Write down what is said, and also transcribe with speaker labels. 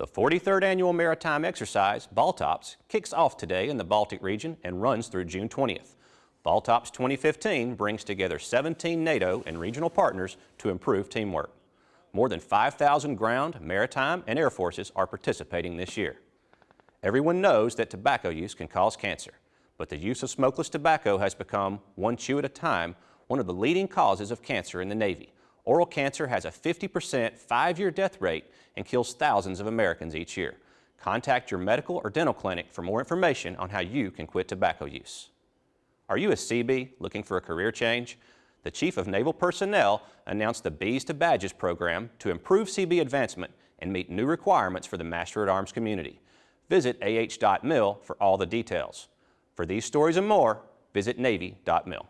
Speaker 1: The 43rd Annual Maritime Exercise, Baltops, kicks off today in the Baltic region and runs through June 20th. Baltops 2015 brings together 17 NATO and regional partners to improve teamwork. More than 5,000 ground, maritime, and air forces are participating this year. Everyone knows that tobacco use can cause cancer, but the use of smokeless tobacco has become, one chew at a time, one of the leading causes of cancer in the Navy. Oral cancer has a 50% five-year death rate and kills thousands of Americans each year. Contact your medical or dental clinic for more information on how you can quit tobacco use. Are you a Seabee looking for a career change? The Chief of Naval Personnel announced the Bees to Badges program to improve Seabee advancement and meet new requirements for the Master at Arms community. Visit ah.mil for all the details. For these stories and more, visit Navy.mil.